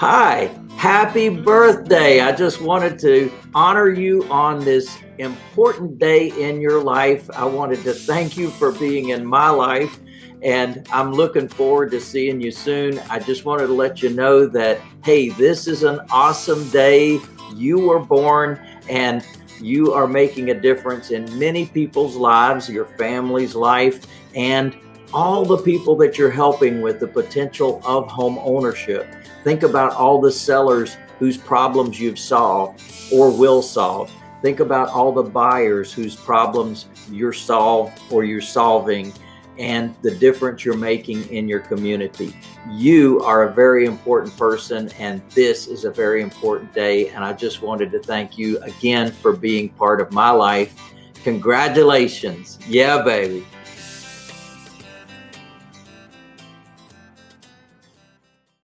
Hi, happy birthday. I just wanted to honor you on this important day in your life. I wanted to thank you for being in my life, and I'm looking forward to seeing you soon. I just wanted to let you know that, hey, this is an awesome day. You were born, and you are making a difference in many people's lives, your family's life, and all the people that you're helping with the potential of home ownership. Think about all the sellers whose problems you've solved or will solve. Think about all the buyers whose problems you're solved or you're solving and the difference you're making in your community. You are a very important person and this is a very important day. And I just wanted to thank you again for being part of my life. Congratulations. Yeah, baby.